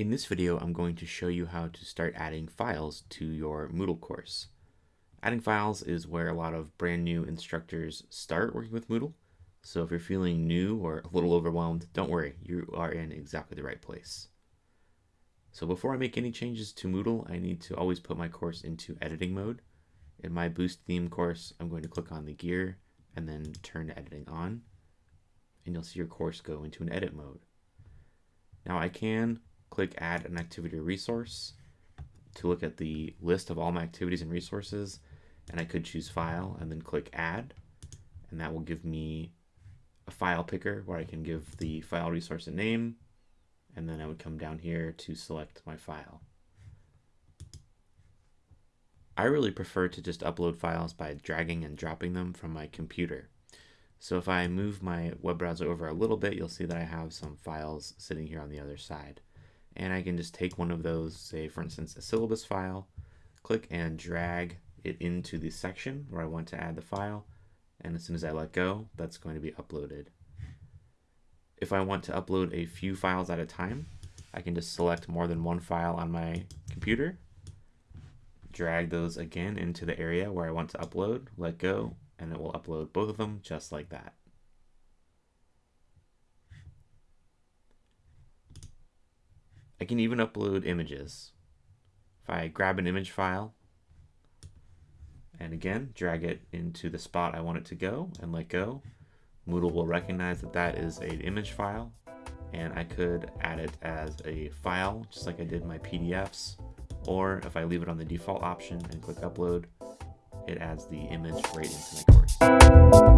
In this video, I'm going to show you how to start adding files to your Moodle course. Adding files is where a lot of brand new instructors start working with Moodle. So if you're feeling new or a little overwhelmed, don't worry, you are in exactly the right place. So before I make any changes to Moodle, I need to always put my course into editing mode. In my Boost theme course, I'm going to click on the gear and then turn editing on. And you'll see your course go into an edit mode. Now I can click add an activity or resource to look at the list of all my activities and resources and I could choose file and then click add and that will give me a file picker where I can give the file resource a name and then I would come down here to select my file. I really prefer to just upload files by dragging and dropping them from my computer. So if I move my web browser over a little bit, you'll see that I have some files sitting here on the other side and I can just take one of those, say for instance a syllabus file, click and drag it into the section where I want to add the file, and as soon as I let go, that's going to be uploaded. If I want to upload a few files at a time, I can just select more than one file on my computer, drag those again into the area where I want to upload, let go, and it will upload both of them just like that. I can even upload images. If I grab an image file and again drag it into the spot I want it to go and let go, Moodle will recognize that that is an image file and I could add it as a file just like I did my PDFs or if I leave it on the default option and click upload it adds the image right into my course.